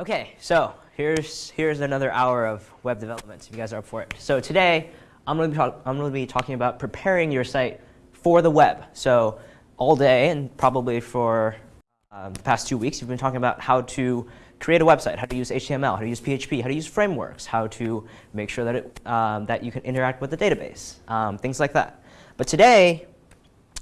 Okay, so here's, here's another hour of web development, if you guys are up for it. So today, I'm going, to be talk, I'm going to be talking about preparing your site for the web. So all day, and probably for um, the past two weeks, you've been talking about how to create a website, how to use HTML, how to use PHP, how to use frameworks, how to make sure that, it, um, that you can interact with the database, um, things like that. But today,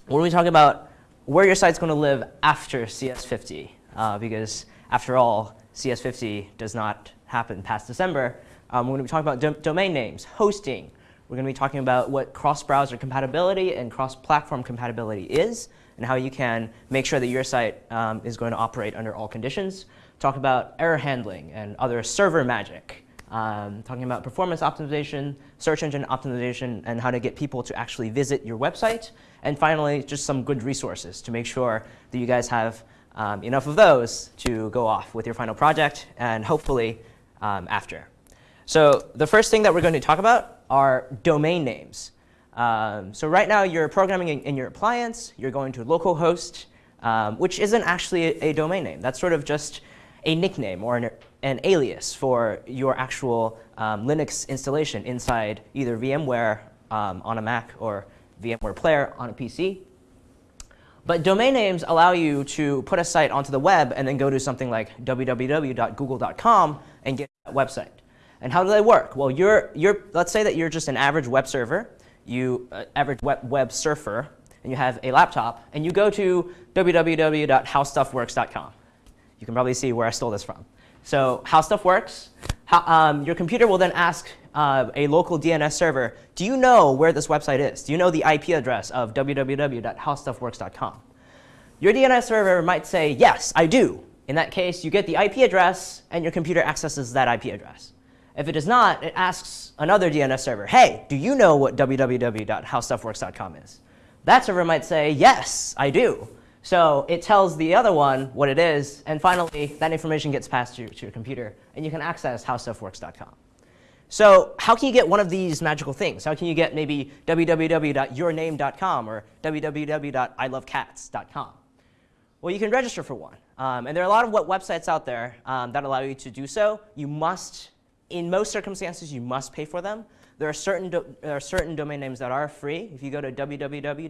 we're going to be talking about where your site's going to live after CS50, uh, because after all, CS50 does not happen past December. Um, we're going to be talking about do domain names, hosting. We're going to be talking about what cross-browser compatibility and cross-platform compatibility is, and how you can make sure that your site um, is going to operate under all conditions. Talk about error handling and other server magic. Um, talking about performance optimization, search engine optimization, and how to get people to actually visit your website. And finally, just some good resources to make sure that you guys have um, enough of those to go off with your final project and hopefully um, after. So the first thing that we're going to talk about are domain names. Um, so right now you're programming in, in, your appliance, you're going to localhost, um, which isn't actually a, a, domain name. That's sort of just a nickname or an, an alias for your actual um, Linux installation inside either VMware um, on a Mac or VMware Player on a PC. But domain names allow you to put a site onto the web and then go to something like www.google.com and get that website. And how do they work? Well, you're, you're, let's say that you're just an average web server, you uh, average web, web surfer, and you have a laptop, and you go to www.howstuffworks.com. You can probably see where I stole this from. So how stuff works, how, um, your computer will then ask uh, a local DNS server, do you know where this website is? Do you know the IP address of www.howstuffworks.com? Your DNS server might say, yes, I do. In that case, you get the IP address, and your computer accesses that IP address. If it does not, it asks another DNS server, hey, do you know what www.howstuffworks.com is? That server might say, yes, I do. So it tells the other one what it is, and finally, that information gets passed to, to your computer, and you can access howstuffworks.com. So how can you get one of these magical things? How can you get maybe www.yourname.com or www.ilovecats.com? Well, you can register for one. Um, and there are a lot of websites out there um, that allow you to do so. You must, in most circumstances, you must pay for them. There are certain, there are certain domain names that are free. If you go to www.co.cc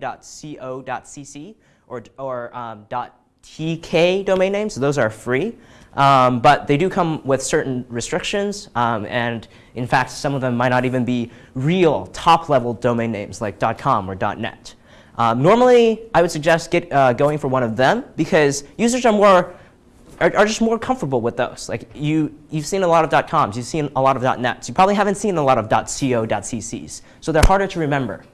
or, or um, .tk domain names, those are free. Um, but they do come with certain restrictions, um, and in fact, some of them might not even be real top-level domain names like .com or .net. Um, normally, I would suggest get, uh, going for one of them because users are more are, are, just more comfortable with those. Like you, you've seen a lot of .coms, you've seen a lot of .nets. You probably haven't seen a lot of .co, .cc's, so they're harder to remember.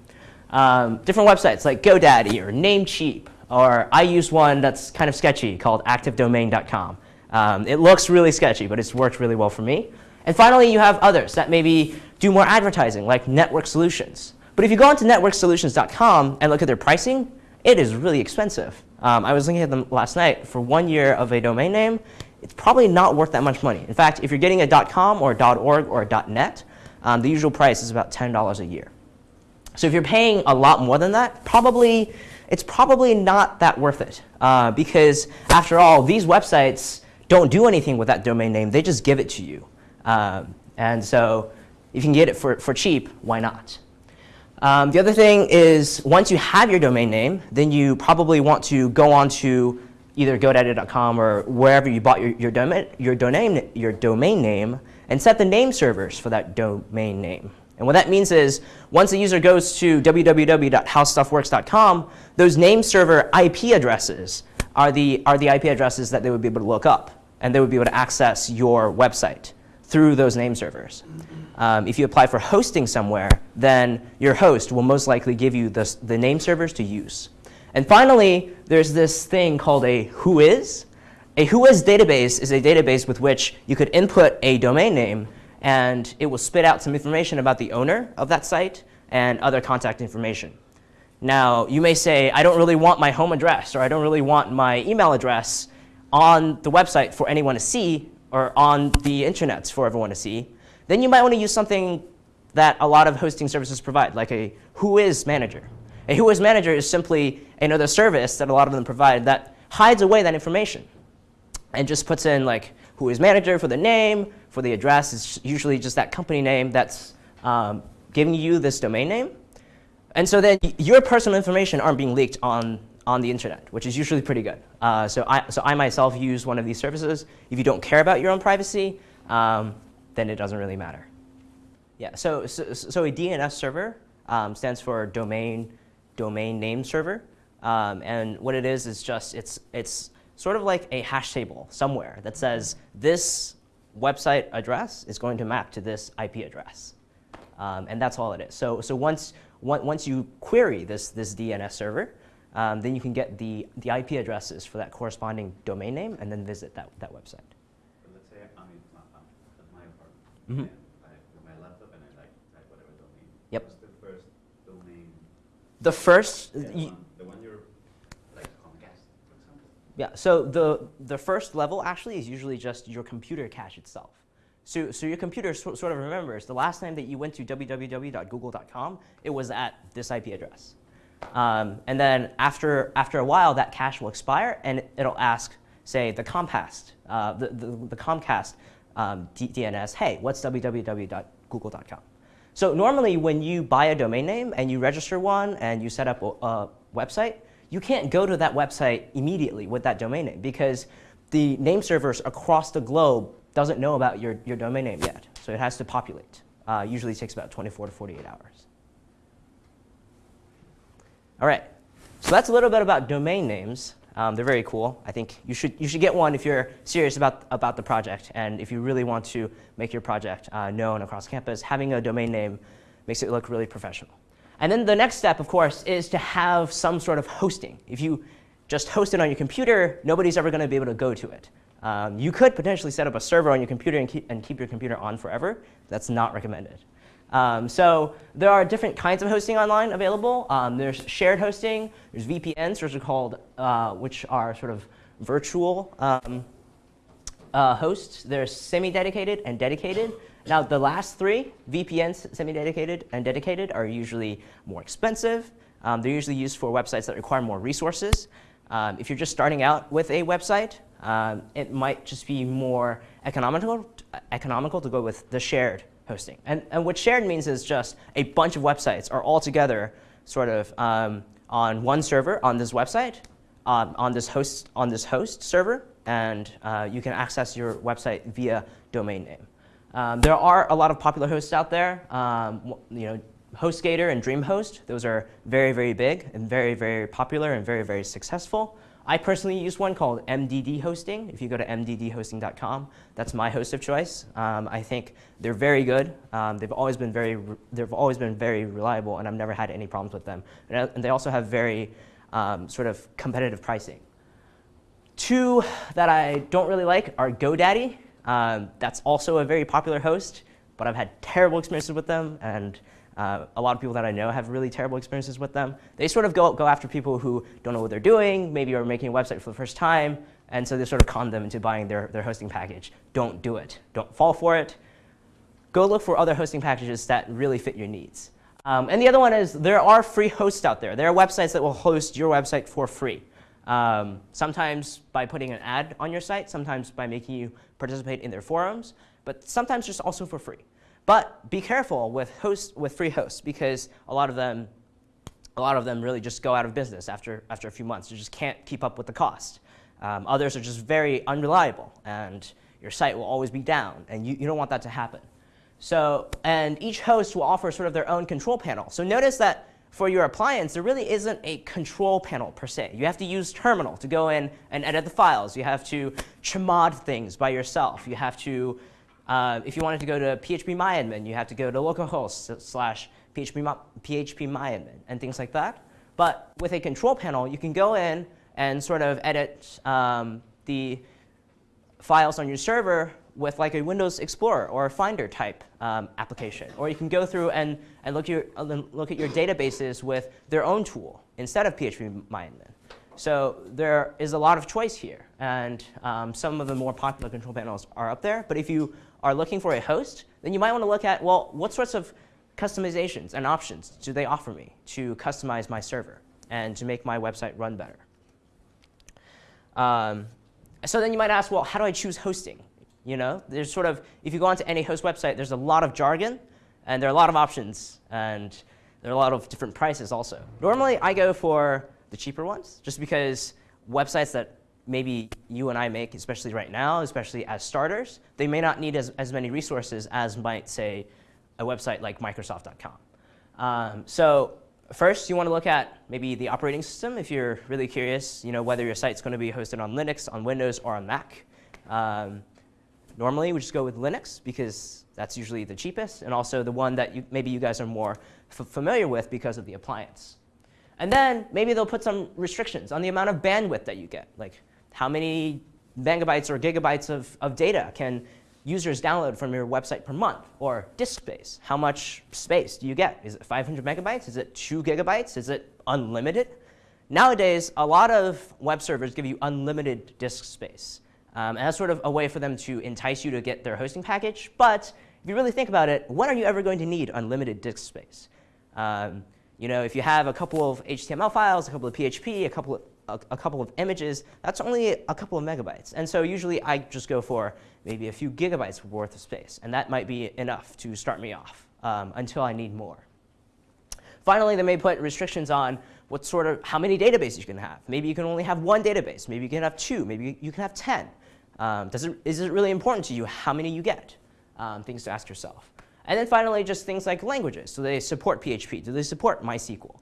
Um, different websites like GoDaddy or Namecheap, or I use one that's kind of sketchy called ActiveDomain.com. Um, it looks really sketchy, but it's worked really well for me. And finally, you have others that maybe do more advertising, like Network Solutions. But if you go onto networksolutions.com and look at their pricing, it is really expensive. Um, I was looking at them last night. For one year of a domain name, it's probably not worth that much money. In fact, if you're getting a .com or a .org or a .net, um, the usual price is about $10 a year. So if you're paying a lot more than that, probably it's probably not that worth it. Uh, because after all, these websites don't do anything with that domain name. They just give it to you. Um, and so if you can get it for, for cheap, why not? Um, the other thing is once you have your domain name, then you probably want to go on to either GoDaddy.com or wherever you bought your, your, domain, your, domain, your domain name and set the name servers for that domain name. And what that means is once a user goes to www.howstuffworks.com, those name server IP addresses are the, are the IP addresses that they would be able to look up. And they would be able to access your website through those name servers. Um, if you apply for hosting somewhere, then your host will most likely give you the, the name servers to use. And finally, there's this thing called a whois. A whois database is a database with which you could input a domain name, and it will spit out some information about the owner of that site and other contact information. Now, you may say, I don't really want my home address, or I don't really want my email address on the website for anyone to see, or on the internet for everyone to see. Then you might want to use something that a lot of hosting services provide, like a whois manager. A whois manager is simply another service that a lot of them provide that hides away that information and just puts in like who is manager for the name, for the address, it's usually just that company name that's um, giving you this domain name. And so then your personal information aren't being leaked on, on the internet, which is usually pretty good. Uh, so, I, so I myself use one of these services. If you don't care about your own privacy, um, then it doesn't really matter. Yeah, so, so, so a DNS server um, stands for domain, domain name server. Um, and what it is is just, it's, it's sort of like a hash table somewhere that says this website address is going to map to this IP address. Um, and that's all it is. So, so once, once you query this, this DNS server, um, then you can get the, the IP addresses for that corresponding domain name and then visit that, that website. But let's say I'm in my, at my apartment Mhm. I with my laptop and I like type whatever domain. Yep. What's the first domain? The first, Yeah, the, y- one, the one you're like Comcast, for example. Yeah, so the, the first level actually is usually just your computer cache itself. So, so your computer so, sort of remembers the last time that you went to www.google.com, it was at this IP address. Um, and then after, after a while, that cache will expire and it'll ask, say, the Comcast, uh, the, the, the Comcast um, DNS, hey, what's www.google.com? So normally when you buy a domain name and you register one and you set up a, a website, you can't go to that website immediately with that domain name because the name servers across the globe doesn't know about your, your domain name yet. So it has to populate. Uh, usually takes about 24 to 48 hours. All right, so that's a little bit about domain names. Um, they're very cool. I think you should, you should get one if you're serious about, about the project and if you really want to make your project uh, known across campus. Having a domain name makes it look really professional. And then the next step, of course, is to have some sort of hosting. If you just host it on your computer, nobody's ever going to be able to go to it. Um, you could potentially set up a server on your computer and keep, and keep your computer on forever. That's not recommended. Um, so there are different kinds of hosting online available. Um, there's shared hosting. There's VPNs, which are called, uh, which are sort of virtual um, uh, hosts. There's semi-dedicated and dedicated. Now the last three, VPNs, semi-dedicated and dedicated, are usually more expensive. Um, they're usually used for websites that require more resources. Um, if you're just starting out with a website, um, it might just be more economical, economical to go with the shared hosting. And, and what shared means is just a bunch of websites are all together sort of um, on one server on this website, um, on this host on this host server, and uh, you can access your website via domain name. Um, there are a lot of popular hosts out there. Um, you know, HostGator and DreamHost. Those are very, very big and very, very popular and very, very successful. I personally use one called MDD Hosting. If you go to mddhosting.com, that's my host of choice. Um, I think they're very good. Um, they've always been very, they've always been very reliable, and I've never had any problems with them. And, uh, and they also have very um, sort of competitive pricing. Two that I don't really like are GoDaddy. Um, that's also a very popular host, but I've had terrible experiences with them, and uh, a lot of people that I know have really terrible experiences with them. They sort of go, go after people who don't know what they're doing, maybe are making a website for the first time, and so they sort of con them into buying their, their hosting package. Don't do it. Don't fall for it. Go look for other hosting packages that really fit your needs. Um, and the other one is there are free hosts out there. There are websites that will host your website for free. Um, sometimes by putting an ad on your site, sometimes by making you participate in their forums, but sometimes just also for free. But be careful with hosts with free hosts because a lot of them, a lot of them really just go out of business after after a few months. You just can't keep up with the cost. Um, others are just very unreliable, and your site will always be down, and you, you don't want that to happen. So, and each host will offer sort of their own control panel. So notice that for your appliance, there really isn't a control panel per se. You have to use terminal to go in and edit the files. You have to chmod things by yourself. You have to, uh, if you wanted to go to phpMyAdmin, you have to go to localhost slash php, phpMyAdmin and things like that. But with a control panel, you can go in and sort of edit um, the files on your server with like a Windows Explorer or a Finder type um, application. Or you can go through and, and look, your, uh, look at your databases with their own tool instead of phpMyAdmin. So there is a lot of choice here. And um, some of the more popular control panels are up there. But if you are looking for a host, then you might want to look at, well, what sorts of customizations and options do they offer me to customize my server and to make my website run better? Um, so then you might ask, well, how do I choose hosting? You know, there's sort of, if you go onto any host website, there's a lot of jargon, and there are a lot of options, and there are a lot of different prices also. Normally, I go for the cheaper ones, just because websites that maybe you and I make, especially right now, especially as starters, they may not need as, as many resources as might, say, a website like Microsoft.com. Um, so first, you want to look at maybe the operating system if you're really curious, you know, whether your site's going to be hosted on Linux, on Windows, or on Mac. Um, normally, we just go with Linux because that's usually the cheapest, and also the one that you, maybe you guys are more familiar with because of the appliance. And then maybe they'll put some restrictions on the amount of bandwidth that you get, like how many megabytes or gigabytes of, of data can users download from your website per month? Or disk space, how much space do you get? Is it 500 megabytes? Is it 2 gigabytes? Is it unlimited? Nowadays, a lot of web servers give you unlimited disk space. Um, and that's sort of a way for them to entice you to get their hosting package. But if you really think about it, when are you ever going to need unlimited disk space? Um, you know, if you have a couple of HTML files, a couple of PHP, a couple of a, a, couple of images, that's only a couple of megabytes. And so usually I just go for maybe a few gigabytes worth of space. And that might be enough to start me off um, until I need more. Finally, they may put restrictions on what sort of, how many databases you can have. Maybe you can only have one database. Maybe you can have two. Maybe you can have 10. Um, does it, is it really important to you how many you get? Um, things to ask yourself. And then finally, just things like languages. Do they support PHP? Do they support MySQL?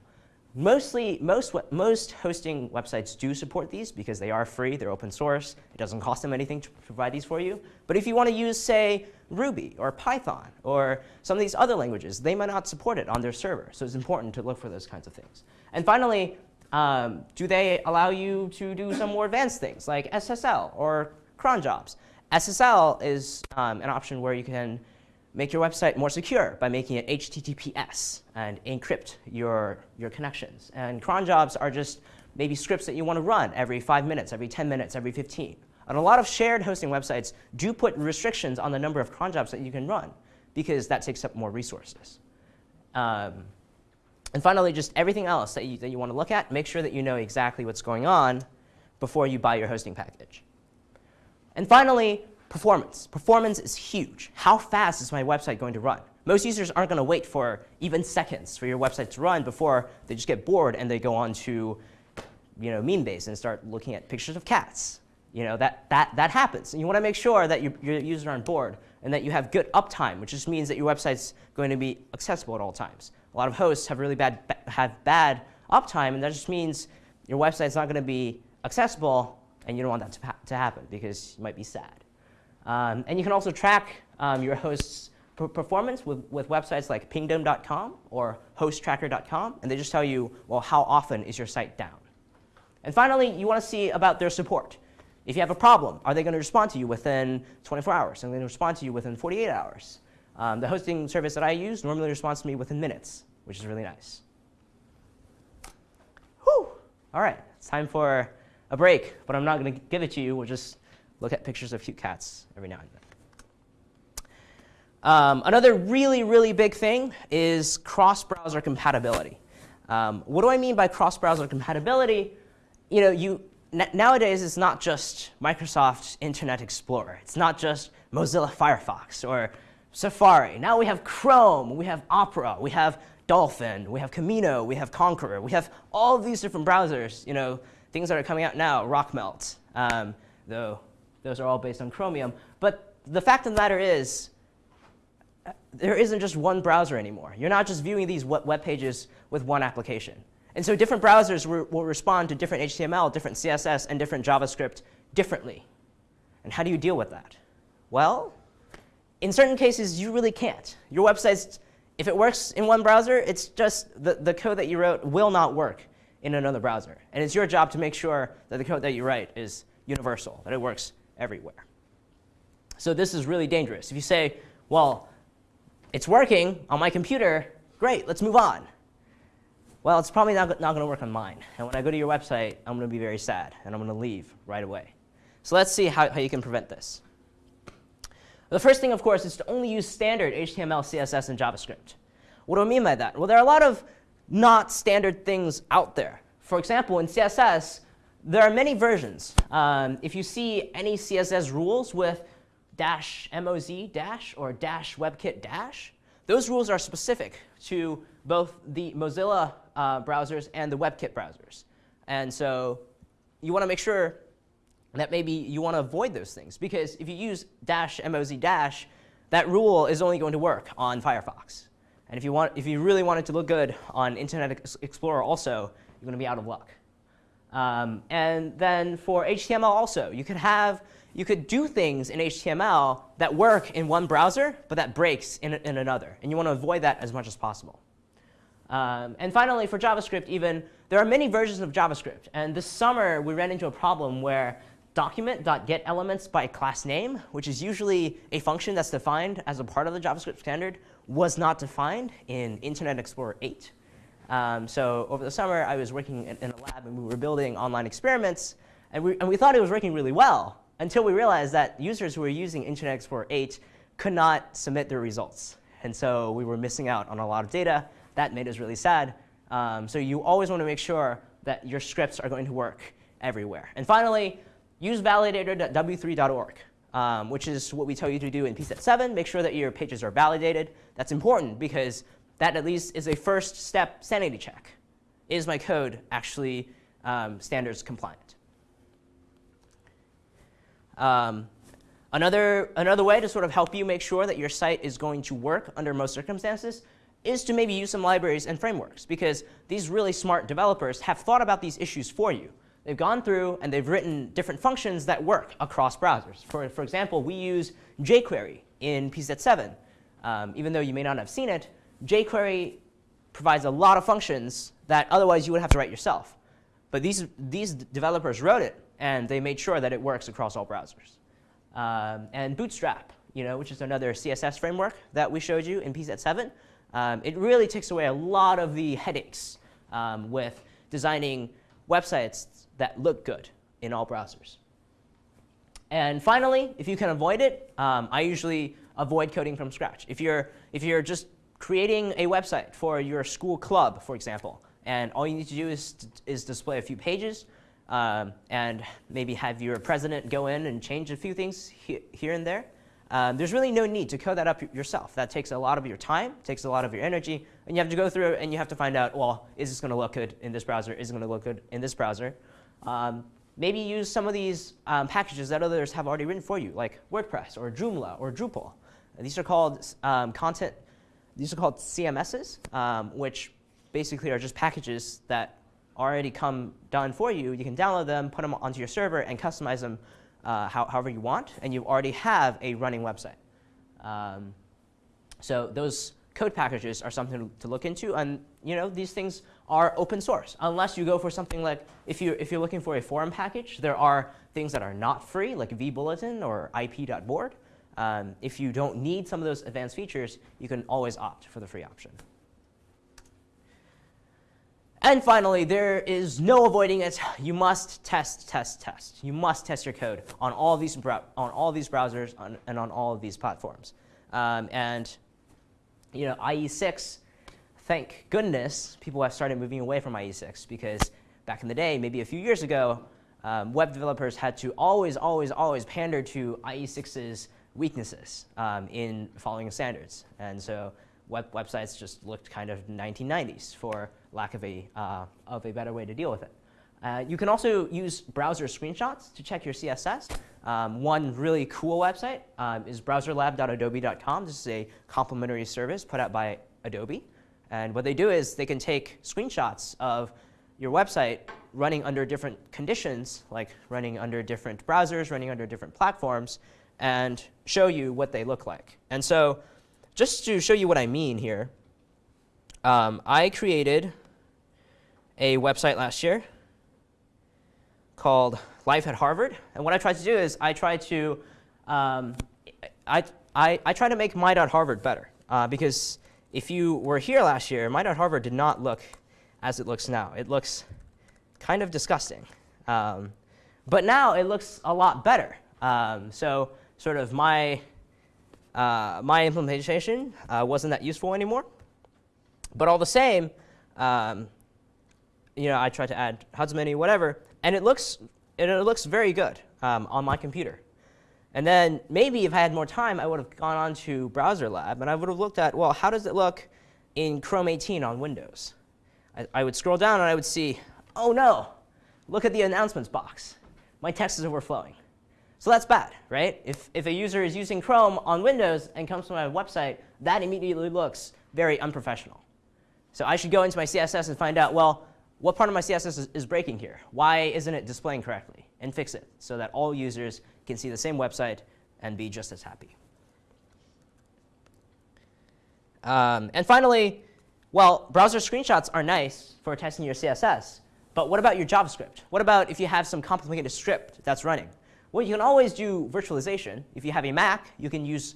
Mostly, most, most hosting websites do support these because they are free, they're open source. It doesn't cost them anything to provide these for you. But if you want to use, say, Ruby or Python or some of these other languages, they might not support it on their server. So it's important to look for those kinds of things. And finally, um, do they allow you to do some more advanced things like SSL or cron jobs? SSL is um, an option where you can make your website more secure by making it HTTPS and encrypt your, your connections. And cron jobs are just maybe scripts that you want to run every 5 minutes, every 10 minutes, every 15. And a lot of shared hosting websites do put restrictions on the number of cron jobs that you can run because that takes up more resources. Um, and finally, just everything else that you, that you want to look at, make sure that you know exactly what's going on before you buy your hosting package. And finally, Performance. Performance is huge. How fast is my website going to run? Most users aren't going to wait for even seconds for your website to run before they just get bored and they go on to you know, Memebase and start looking at pictures of cats. You know, that, that, that happens. And you want to make sure that your, your users aren't bored and that you have good uptime, which just means that your website's going to be accessible at all times. A lot of hosts have really bad, have bad uptime, and that just means your website's not going to be accessible, and you don't want that to, ha to happen because you might be sad. Um, and you can also track um, your host's performance with, with websites like pingdom.com or hosttracker.com, and they just tell you, well, how often is your site down? And finally, you want to see about their support. If you have a problem, are they going to respond to you within 24 hours? Are they going to respond to you within 48 hours? Um, the hosting service that I use normally responds to me within minutes, which is really nice. Whew. All right, it's time for a break, but I'm not going to give it to you. We'll just look at pictures of cute cats every now and then. Um, another really, really big thing is cross-browser compatibility. Um, what do I mean by cross-browser compatibility? You know, you, nowadays it's not just Microsoft Internet Explorer. It's not just Mozilla Firefox or Safari. Now we have Chrome, we have Opera, we have Dolphin, we have Camino, we have Konqueror, We have all these different browsers, you know, things that are coming out now, Rockmelt, um, though those are all based on Chromium. But the fact of the matter is, there isn't just one browser anymore. You're not just viewing these web pages with one application. And so different browsers will respond to different HTML, different CSS, and different JavaScript differently. And how do you deal with that? Well, in certain cases, you really can't. Your website, if it works in one browser, it's just the, the code that you wrote will not work in another browser. And it's your job to make sure that the code that you write is universal, that it works everywhere. So this is really dangerous. If you say, well, it's working on my computer, great, let's move on. Well, it's probably not, not going to work on mine. And when I go to your website, I'm going to be very sad, and I'm going to leave right away. So let's see how, how you can prevent this. The first thing, of course, is to only use standard HTML, CSS, and JavaScript. What do I mean by that? Well, there are a lot of not standard things out there. For example, in CSS, there are many versions. Um, if you see any CSS rules with dash moz dash or dash webkit dash, those rules are specific to both the Mozilla uh, browsers and the WebKit browsers. And so you want to make sure that maybe you want to avoid those things. Because if you use dash moz dash, that rule is only going to work on Firefox. And if you, want, if you really want it to look good on Internet Explorer also, you're going to be out of luck. Um, and then for HTML also, you could have, you could do things in HTML that work in one browser, but that breaks in, in another. And you want to avoid that as much as possible. Um, and finally, for JavaScript even, there are many versions of JavaScript. And this summer, we ran into a problem where document.getElements by class name, which is usually a function that's defined as a part of the JavaScript standard, was not defined in Internet Explorer 8. Um, so over the summer, I was working in, a lab and we were building online experiments. And we, and we thought it was working really well until we realized that users who were using Internet Explorer 8 could not submit their results. And so we were missing out on a lot of data. That made us really sad. Um, so you always want to make sure that your scripts are going to work everywhere. And finally, use validator.w3.org, um, which is what we tell you to do in PSET 7. Make sure that your pages are validated. That's important because that at least is a first step sanity check. Is my code actually um, standards compliant? Um, another, another way to sort of help you make sure that your site is going to work under most circumstances is to maybe use some libraries and frameworks because these really smart developers have thought about these issues for you. They've gone through and they've written different functions that work across browsers. For, for example, we use jQuery in PSET 7. Um, even though you may not have seen it, jQuery provides a lot of functions that otherwise you would have to write yourself. But these, these developers wrote it, and they made sure that it works across all browsers. Um, and Bootstrap, you know, which is another CSS framework that we showed you in PSET 7, um, it really takes away a lot of the headaches um, with designing websites that look good in all browsers. And finally, if you can avoid it, um, I usually avoid coding from scratch. If you're, if you're just creating a website for your school club, for example, and all you need to do is, is display a few pages um, and maybe have your president go in and change a few things he here and there, um, there's really no need to code that up yourself. That takes a lot of your time, takes a lot of your energy, and you have to go through and you have to find out, well, is this going to look good in this browser? Is it going to look good in this browser? Um, maybe use some of these um, packages that others have already written for you, like WordPress or Joomla or Drupal. These are called um, content. These are called CMSs, um, which basically are just packages that already come done for you. You can download them, put them onto your server, and customize them uh, how, however you want, and you already have a running website. Um, so those code packages are something to look into, and you know these things are open source. Unless you go for something like if you if you're looking for a forum package, there are things that are not free, like vBulletin or IP.board. Um, if you don't need some of those advanced features, you can always opt for the free option. And finally, there is no avoiding it. You must test, test, test. You must test your code on all these, on all these browsers on, and on all of these platforms. Um, and you know, IE6, thank goodness, people have started moving away from IE6 because back in the day, maybe a few years ago, um, web developers had to always, always, always pander to IE6's weaknesses um, in following standards. And so web websites just looked kind of 1990s for lack of a, uh, of a better way to deal with it. Uh, you can also use browser screenshots to check your CSS. Um, one really cool website um, is browserlab.adobe.com. This is a complimentary service put out by Adobe. And what they do is they can take screenshots of your website running under different conditions, like running under different browsers, running under different platforms, and show you what they look like. And so just to show you what I mean here, um, I created a website last year called Life at Harvard. And what I tried to do is I tried to, um, I, I, I tried to make my.harvard better. Uh, because if you were here last year, my.harvard did not look as it looks now. It looks kind of disgusting. Um, but now it looks a lot better. Um, so sort of my uh, my implementation uh, wasn't that useful anymore. But all the same, um, you know, I tried to add how many, whatever, and it looks, it, it looks very good um, on my computer. And then maybe if I had more time, I would have gone on to Browser Lab and I would have looked at, well, how does it look in Chrome 18 on Windows? I, I would scroll down and I would see, oh no, look at the announcements box. My text is overflowing. So that's bad, right? If, if a user is using Chrome on Windows and comes to my website, that immediately looks very unprofessional. So I should go into my CSS and find out, well, what part of my CSS is, is breaking here? Why isn't it displaying correctly? And fix it so that all users can see the same website and be just as happy. Um, and finally, well, browser screenshots are nice for testing your CSS. But what about your JavaScript? What about if you have some complicated script that's running? Well, you can always do virtualization. If you have a Mac, you can use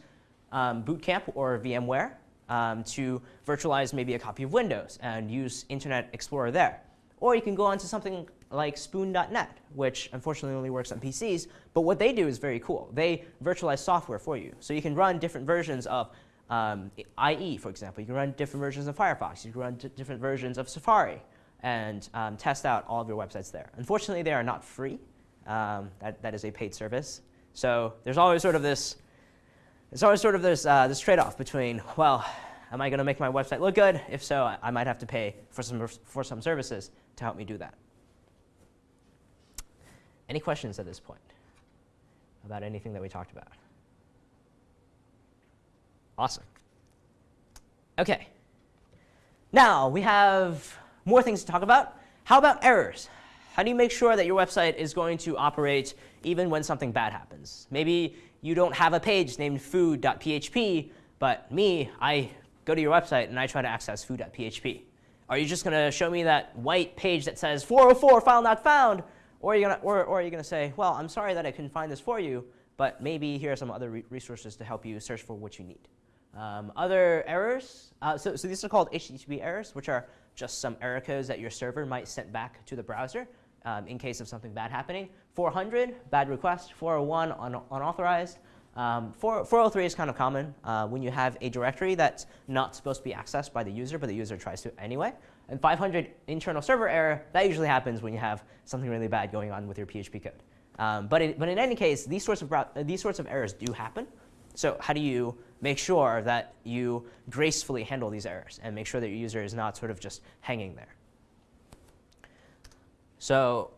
um, Boot Camp or VMware um, to virtualize maybe a copy of Windows and use Internet Explorer there. Or you can go on to something like Spoon.net, which unfortunately only works on PCs. But what they do is very cool. They virtualize software for you. So you can run different versions of um, IE, for example. You can run different versions of Firefox. You can run different versions of Safari and um, test out all of your websites there. Unfortunately, they are not free. Um, that, that is a paid service. So there's always sort of this, there's always sort of this, uh, this trade-off between, well, am I going to make my website look good? If so, I, I might have to pay for some, for some services to help me do that. Any questions at this point about anything that we talked about? Awesome. OK. Now, we have more things to talk about. How about errors? How do you make sure that your website is going to operate even when something bad happens? Maybe you don't have a page named food.php, but me, I go to your website and I try to access food.php. Are you just going to show me that white page that says 404 file not found? Or are you going or, or to say, well, I'm sorry that I couldn't find this for you, but maybe here are some other re resources to help you search for what you need. Um, other errors, uh, so, so these are called HTTP errors, which are just some error codes that your server might send back to the browser um, in case of something bad happening. 400, bad request. 401, un unauthorized. Um, 4, 403 is kind of common uh, when you have a directory that's not supposed to be accessed by the user, but the user tries to anyway. And 500, internal server error, that usually happens when you have something really bad going on with your PHP code. Um, but, it, but in any case, these sorts, of, these sorts of errors do happen. So how do you make sure that you gracefully handle these errors and make sure that your user is not sort of just hanging there? So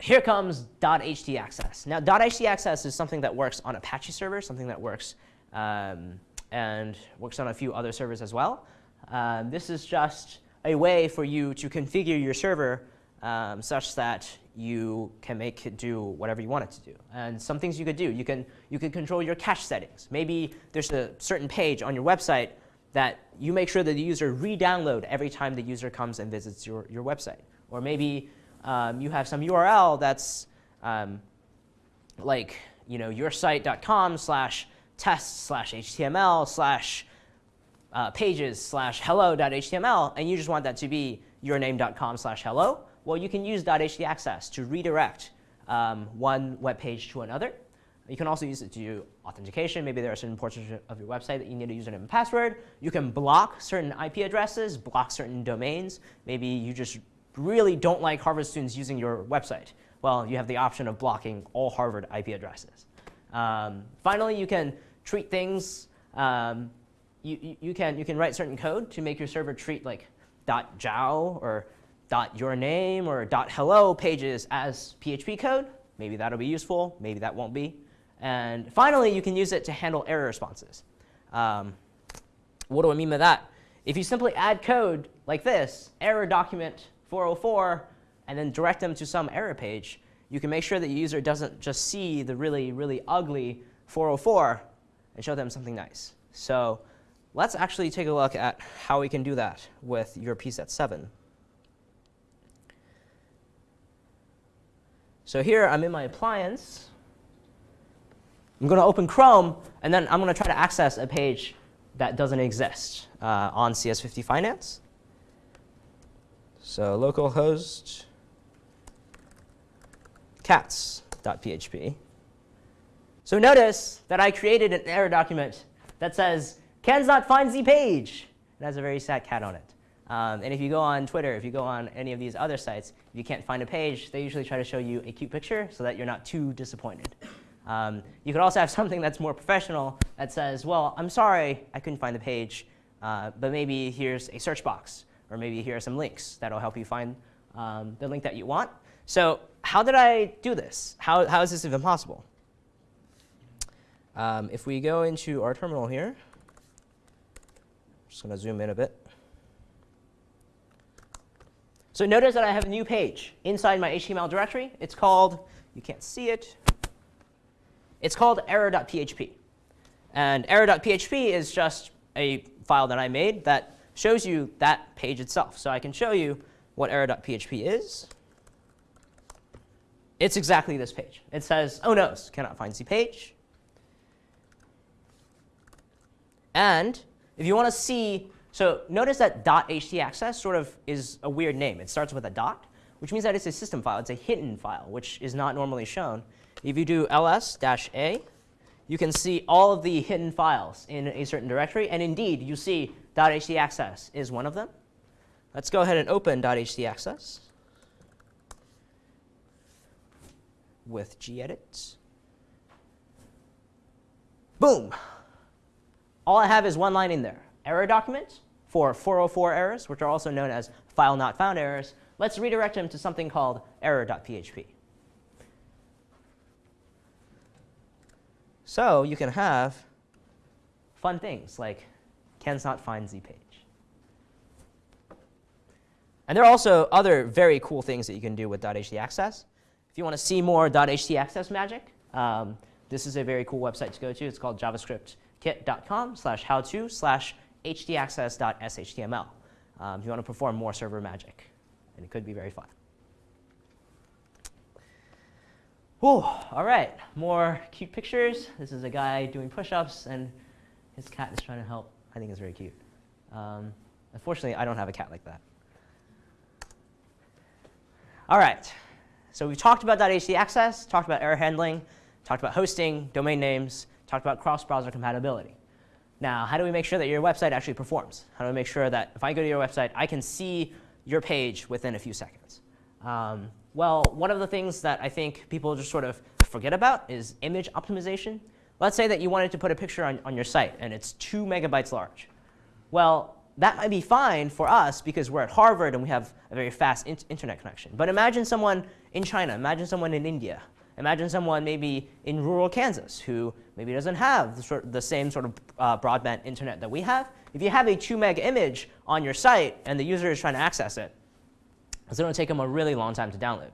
here comes .htaccess. Now, .htaccess is something that works on Apache servers, something that works um, and works on a few other servers as well. Um, this is just a way for you to configure your server um, such that you can make it do whatever you want it to do. And some things you could do, you can, you can control your cache settings. Maybe there's a certain page on your website that you make sure that the user re-download every time the user comes and visits your, your website. Or maybe um, you have some URL that's um, like you know, yoursite.com slash test slash HTML slash uh, pages slash hello.html, and you just want that to be yourname.com slash hello, well, you can use .htaccess to redirect um, one web page to another. You can also use it to do authentication. Maybe there are certain portions of your website that you need a username and password. You can block certain IP addresses, block certain domains. Maybe you just really don't like Harvard students using your website, well, you have the option of blocking all Harvard IP addresses. Um, finally, you can treat things, um, you, you, can, you can write certain code to make your server treat like .jow or .yourname or .hello pages as PHP code. Maybe that'll be useful, maybe that won't be. And finally, you can use it to handle error responses. Um, what do I mean by that? If you simply add code like this, error document 404 and then direct them to some error page, you can make sure that the user doesn't just see the really, really ugly 404 and show them something nice. So let's actually take a look at how we can do that with your PSET 7. So here I'm in my appliance. I'm going to open Chrome, and then I'm going to try to access a page that doesn't exist uh, on CS50 Finance. So localhost cats.php. So notice that I created an error document that says cans not find z page. It has a very sad cat on it. Um, and if you go on Twitter, if you go on any of these other sites, if you can't find a page, they usually try to show you a cute picture so that you're not too disappointed. Um, you could also have something that's more professional that says, well, I'm sorry, I couldn't find the page, uh, but maybe here's a search box, or maybe here are some links that'll help you find um, the link that you want. So how did I do this? How, how is this even possible? Um, if we go into our terminal here, I'm just going to zoom in a bit. So notice that I have a new page inside my HTML directory. It's called, you can't see it, it's called error.php. And error.php is just a file that I made that shows you that page itself. So I can show you what error.php is. It's exactly this page. It says, oh no, cannot find Z page. And if you want to see, so notice that .htaccess sort of is a weird name. It starts with a dot, which means that it's a system file. It's a hidden file, which is not normally shown. If you do ls-a, you can see all of the hidden files in a certain directory. And indeed, you see .htaccess is one of them. Let's go ahead and open .htaccess with gedit. Boom. All I have is one line in there. Error document for 404 errors, which are also known as file not found errors. Let's redirect them to something called error.php. So you can have fun things like cannot find z page. And there are also other very cool things that you can do with .htaccess. If you want to see more .htaccess magic, um, this is a very cool website to go to. It's called javascriptkit.com slash how-to slash htaccess.shtml um, if you want to perform more server magic. And it could be very fun. Whew, all right, more cute pictures. This is a guy doing push-ups, and his cat is trying to help. I think it's very cute. Um, unfortunately, I don't have a cat like that. All right, so we've talked about .htaccess, talked about error handling, talked about hosting, domain names, talked about cross-browser compatibility. Now, how do we make sure that your website actually performs? How do we make sure that if I go to your website, I can see your page within a few seconds? Um, well, one of the things that I think people just sort of forget about is image optimization. Let's say that you wanted to put a picture on, on your site, and it's 2 megabytes large. Well, that might be fine for us because we're at Harvard and we have a very fast in internet connection. But imagine someone in China, imagine someone in India, imagine someone maybe in rural Kansas who maybe doesn't have the, sort, the same sort of uh, broadband internet that we have. If you have a 2 meg image on your site and the user is trying to access it, going to take them a really long time to download.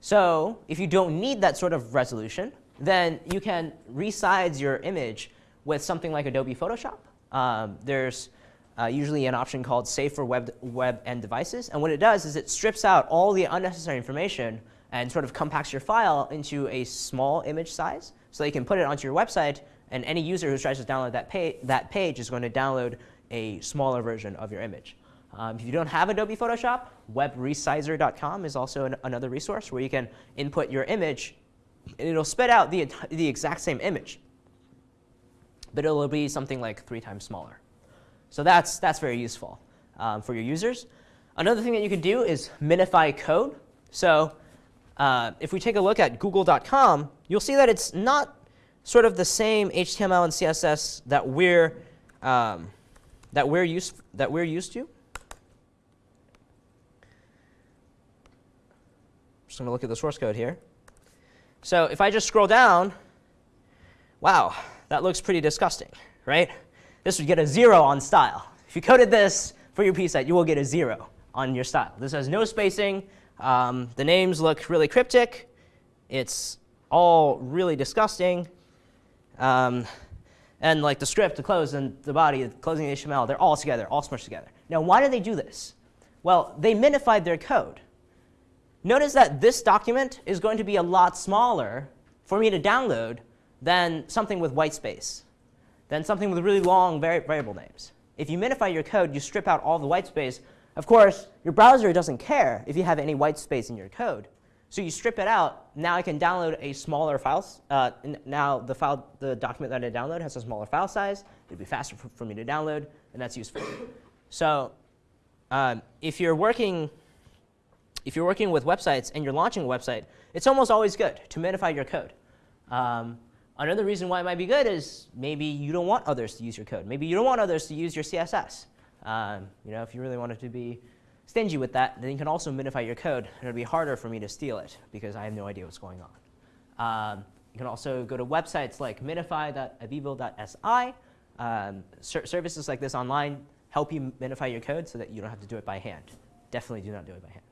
So if you don't need that sort of resolution, then you can resize your image with something like Adobe Photoshop. Um, there's uh, usually an option called Save for web, web and Devices. And what it does is it strips out all the unnecessary information and sort of compacts your file into a small image size so you can put it onto your website. And any user who tries to download that, pa that page is going to download a smaller version of your image. Um, if you don't have Adobe Photoshop, webresizer.com is also an, another resource where you can input your image, and it'll spit out the, the exact same image. But it'll be something like three times smaller. So that's, that's very useful um, for your users. Another thing that you could do is minify code. So uh, if we take a look at google.com, you'll see that it's not sort of the same HTML and CSS that we're, um, that we're, used, that we're used to. Just going to look at the source code here. So if I just scroll down, wow, that looks pretty disgusting, right? This would get a 0 on style. If you coded this for your PSET, you will get a 0 on your style. This has no spacing. Um, the names look really cryptic. It's all really disgusting. Um, and like the script, the close, and the body, the closing the HTML, they're all together, all smushed together. Now, why did they do this? Well, they minified their code. Notice that this document is going to be a lot smaller for me to download than something with white space, than something with really long vari variable names. If you minify your code, you strip out all the white space. Of course, your browser doesn't care if you have any white space in your code. So you strip it out. Now I can download a smaller file. Uh, now the file, the document that I download has a smaller file size. It'd be faster for, for me to download, and that's useful. so um, if you're working if you're working with websites and you're launching a website, it's almost always good to minify your code. Um, another reason why it might be good is maybe you don't want others to use your code. Maybe you don't want others to use your CSS. Um, you know, if you really wanted to be stingy with that, then you can also minify your code. And it'll be harder for me to steal it because I have no idea what's going on. Um, you can also go to websites like minify.avivo.si. Um, ser services like this online help you minify your code so that you don't have to do it by hand. Definitely do not do it by hand.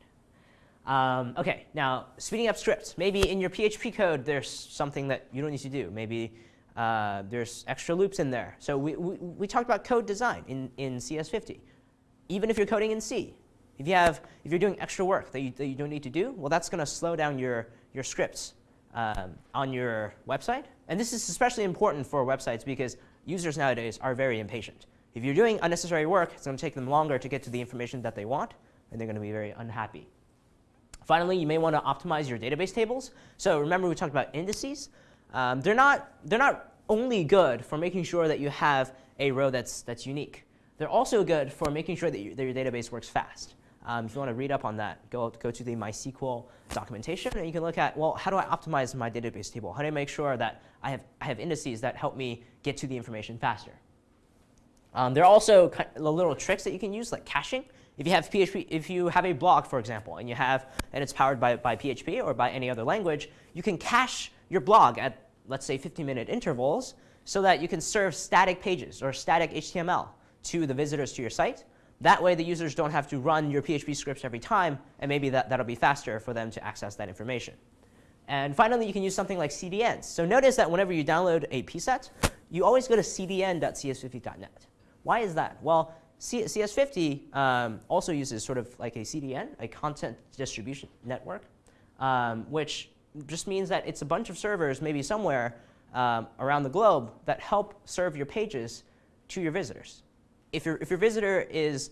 Um, OK, now speeding up scripts. Maybe in your PHP code there's something that you don't need to do. Maybe uh, there's extra loops in there. So we, we, we, talked about code design in, in CS50. Even if you're coding in C, if, you have, if you're doing extra work that you, that you don't need to do, well, that's going to slow down your, your scripts um, on your website. And this is especially important for websites because users nowadays are very impatient. If you're doing unnecessary work, it's going to take them longer to get to the information that they want, and they're going to be very unhappy. Finally, you may want to optimize your database tables. So remember we talked about indices. Um, they're, not, they're not only good for making sure that you have a row that's, that's unique. They're also good for making sure that, you, that your database works fast. Um, if you want to read up on that, go, go to the MySQL documentation, and you can look at, well, how do I optimize my database table? How do I make sure that I have, I have indices that help me get to the information faster? Um, there are also little tricks that you can use, like caching. If you have PHP, if you have a blog, for example, and you have, and it's powered by, by PHP or by any other language, you can cache your blog at, let's say, 15-minute intervals so that you can serve static pages or static HTML to the visitors to your site. That way the users don't have to run your PHP scripts every time, and maybe that, that'll be faster for them to access that information. And finally, you can use something like CDNs. So notice that whenever you download a pset, you always go to cdn.cs50.net. Why is that? Well, C CS50 um, also uses sort of like a CDN, a content distribution network, um, which just means that it's a bunch of servers maybe somewhere um, around the globe that help serve your pages to your visitors if, your, if your visitor is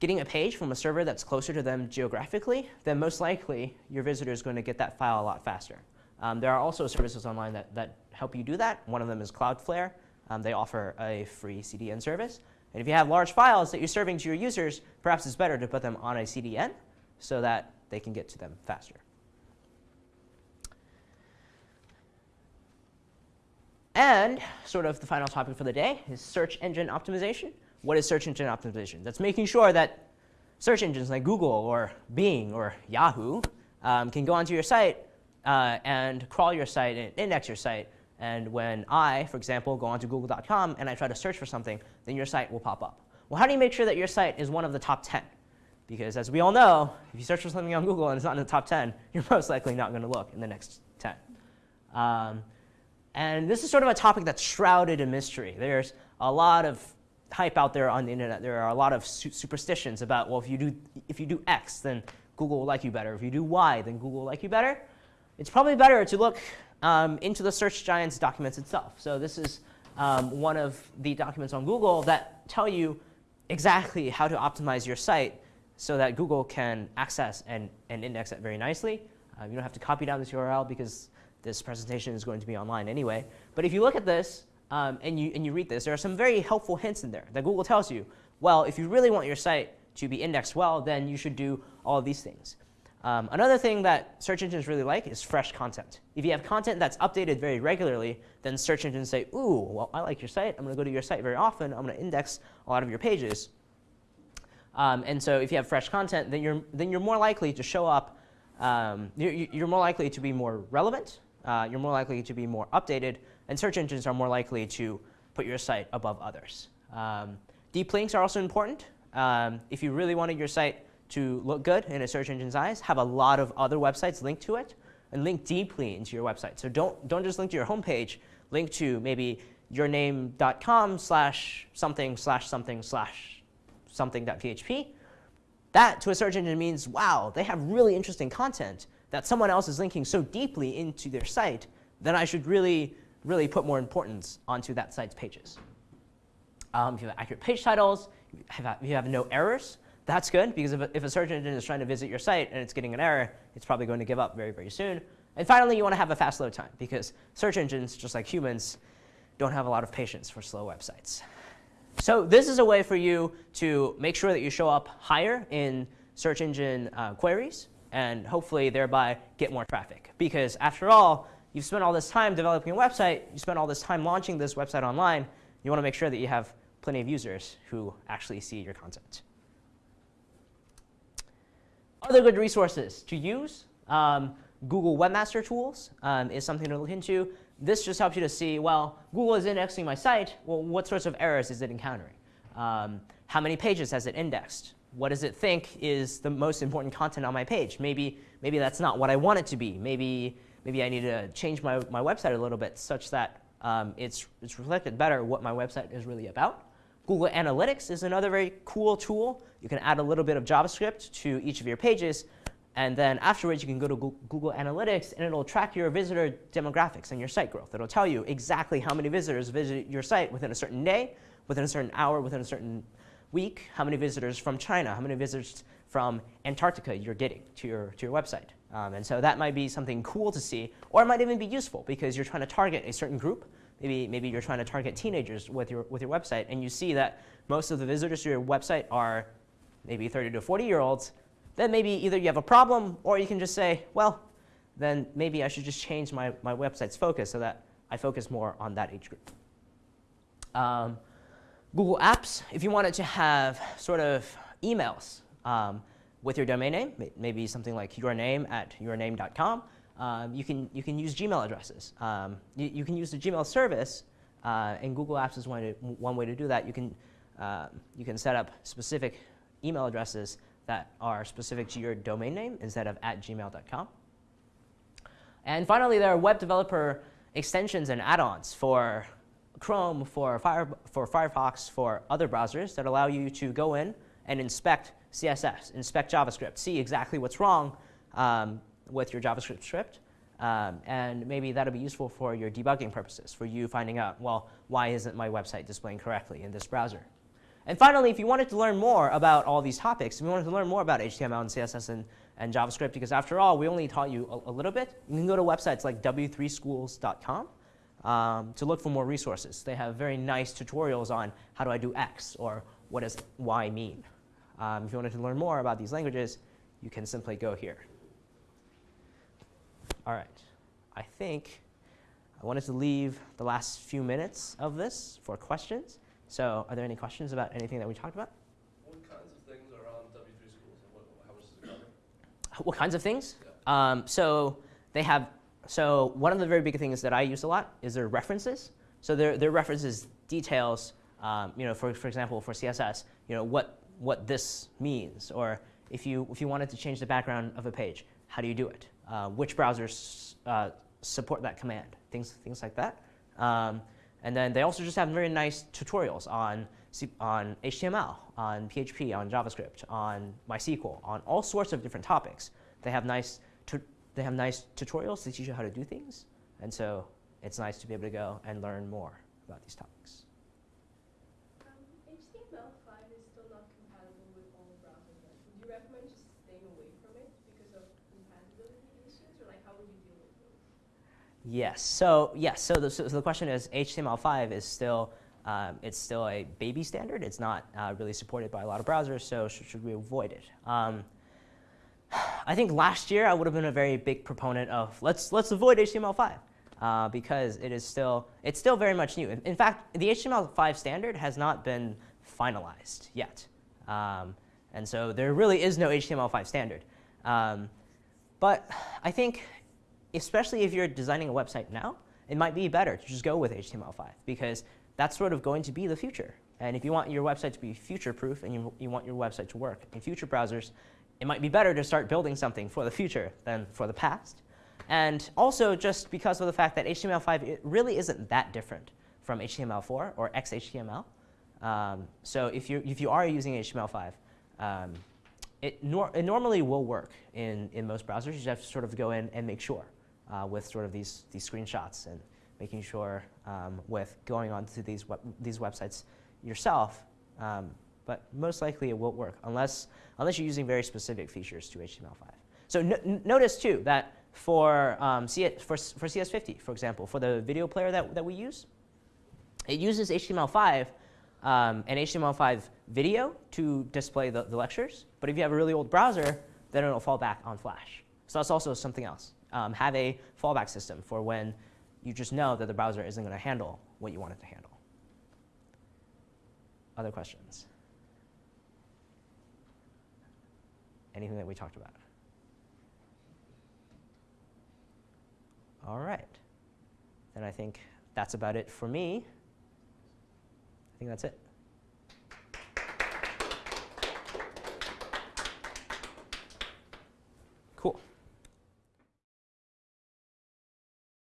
getting a page from a server that's closer to them geographically, then most likely your visitor is going to get that file a lot faster. Um, there are also services online that, that help you do that. One of them is Cloudflare. Um, they offer a free CDN service. And if you have large files that you're serving to your users, perhaps it's better to put them on a CDN so that they can get to them faster. And sort of the final topic for the day is search engine optimization. What is search engine optimization? That's making sure that search engines like Google or Bing or Yahoo um, can go onto your site uh, and crawl your site and index your site. And when I, for example, go onto google.com and I try to search for something, then your site will pop up. Well, how do you make sure that your site is one of the top 10? Because as we all know, if you search for something on Google and it's not in the top 10, you're most likely not going to look in the next 10. Um, and this is sort of a topic that's shrouded in mystery. There's a lot of hype out there on the internet. There are a lot of su superstitions about, well, if you, do, if you do X, then Google will like you better. If you do Y, then Google will like you better. It's probably better to look um, into the Search Giants documents itself. So this is um, one of the documents on Google that tell you exactly how to optimize your site so that Google can access and, and index it very nicely. Um, you don't have to copy down this URL because this presentation is going to be online anyway. But if you look at this, um, and, you, and you read this, there are some very helpful hints in there that Google tells you, well, if you really want your site to be indexed well, then you should do all of these things. Um, another thing that search engines really like is fresh content. If you have content that's updated very regularly, then search engines say, ooh, well, I like your site. I'm going to go to your site very often. I'm going to index a lot of your pages. Um, and so if you have fresh content, then you're, then you're more likely to show up, um, you're, you're more likely to be more relevant. Uh, you're more likely to be more updated and search engines are more likely to put your site above others. Um, deep links are also important. Um, if you really wanted your site to look good in a search engine's eyes, have a lot of other websites linked to it and link deeply into your website. So don't, don't just link to your homepage, link to maybe yourname.com slash something slash something slash something.php. That to a search engine means, wow, they have really interesting content that someone else is linking so deeply into their site, then I should really really put more importance onto that site's pages. Um, if you have accurate page titles, if you have no errors, that's good because if a, if a search engine is trying to visit your site and it's getting an error, it's probably going to give up very, very soon. And finally, you want to have a fast load time because search engines, just like humans, don't have a lot of patience for slow websites. So this is a way for you to make sure that you show up higher in search engine uh, queries and hopefully thereby get more traffic. Because after all, you've spent all this time developing a website, you spent all this time launching this website online, you want to make sure that you have plenty of users who actually see your content. Other good resources to use, um, Google Webmaster Tools um, is something to look into. This just helps you to see, well, Google is indexing my site. Well, what sorts of errors is it encountering? Um, how many pages has it indexed? What does it think is the most important content on my page? Maybe, maybe that's not what I want it to be. Maybe, maybe I need to change my, my website a little bit such that um, it's, it's reflected better what my website is really about. Google Analytics is another very cool tool. You can add a little bit of JavaScript to each of your pages and then afterwards, you can go to Google Analytics, and it'll track your visitor demographics and your site growth. It'll tell you exactly how many visitors visit your site within a certain day, within a certain hour, within a certain week, how many visitors from China, how many visitors from Antarctica you're getting to your, to your website. Um, and so that might be something cool to see, or it might even be useful because you're trying to target a certain group. Maybe, maybe you're trying to target teenagers with your, with your website, and you see that most of the visitors to your website are maybe 30 to 40 year olds, then maybe either you have a problem or you can just say, well, then maybe I should just change my, my website's focus so that I focus more on that age group. Um, Google Apps, if you wanted to have sort of emails um, with your domain name, maybe something like your name at yourname.com, um, you, can, you can use Gmail addresses. Um, you, you, can use the Gmail service, uh, and Google Apps is one, one way to do that. You can, uh, you can set up specific email addresses that are specific to your domain name instead of at gmail.com. And finally, there are web developer extensions and add-ons for Chrome, for, Fire, for Firefox, for other browsers that allow you to go in and inspect CSS, inspect JavaScript, see exactly what's wrong um, with your JavaScript script. Um, and maybe that'll be useful for your debugging purposes, for you finding out, well, why isn't my website displaying correctly in this browser? And finally, if you wanted to learn more about all these topics, if you wanted to learn more about HTML and CSS and, and JavaScript, because after all, we only taught you a, a little bit, you can go to websites like w3schools.com um, to look for more resources. They have very nice tutorials on how do I do X or what does Y mean. Um, if you wanted to learn more about these languages, you can simply go here. All right. I think I wanted to leave the last few minutes of this for questions. So are there any questions about anything that we talked about? What kinds of things are on W3 schools and what, how much does it cover? What kinds of things? Yeah. Um, so they have, so one of the very big things that I use a lot is their references. So their, their references details, um, you know, for, for example, for CSS, you know, what, what this means. Or if you, if you wanted to change the background of a page, how do you do it? Uh, which browsers uh, support that command? Things, things like that. Um, and then they also just have very nice tutorials on, C on HTML, on PHP, on JavaScript, on MySQL, on all sorts of different topics. They have nice, they have nice tutorials to teach you how to do things. And so it's nice to be able to go and learn more about these topics. Um, HTML5 is still not compatible with all browsers. Would you recommend just staying away from it because of compatibility issues, or like how would you deal with Yes. So yes. So the, so the question is, HTML5 is still um, it's still a baby standard. It's not uh, really supported by a lot of browsers. So should, should we avoid it? Um, I think last year I would have been a very big proponent of let's let's avoid HTML5 uh, because it is still it's still very much new. In, in, fact, the HTML5 standard has not been finalized yet, um, and so there really is no HTML5 standard. Um, but I think especially if you're designing a website now, it might be better to just go with HTML5 because that's sort of going to be the future. And if you want your website to be future-proof and you, you want your website to work in future browsers, it might be better to start building something for the future than for the past. And also just because of the fact that HTML5 it really isn't that different from HTML4 or XHTML. Um, so if, you if you are using HTML5, um, it, nor it normally will work in, in most browsers. You just have to sort of go in and make sure uh, with sort of these, these screenshots and making sure um, with going onto these, web, these websites yourself. Um, but most likely it won't work unless, unless you're using very specific features to HTML5. So notice too that for, um, C for, for CS50, for example, for the video player that, that we use, it uses HTML5 um, and HTML5 video to display the, the lectures. But if you have a really old browser, then it'll fall back on Flash. So that's also something else. Um, have a fallback system for when you just know that the browser isn't going to handle what you want it to handle. Other questions? Anything that we talked about? All right. Then I think that's about it for me. I think that's it. Cool.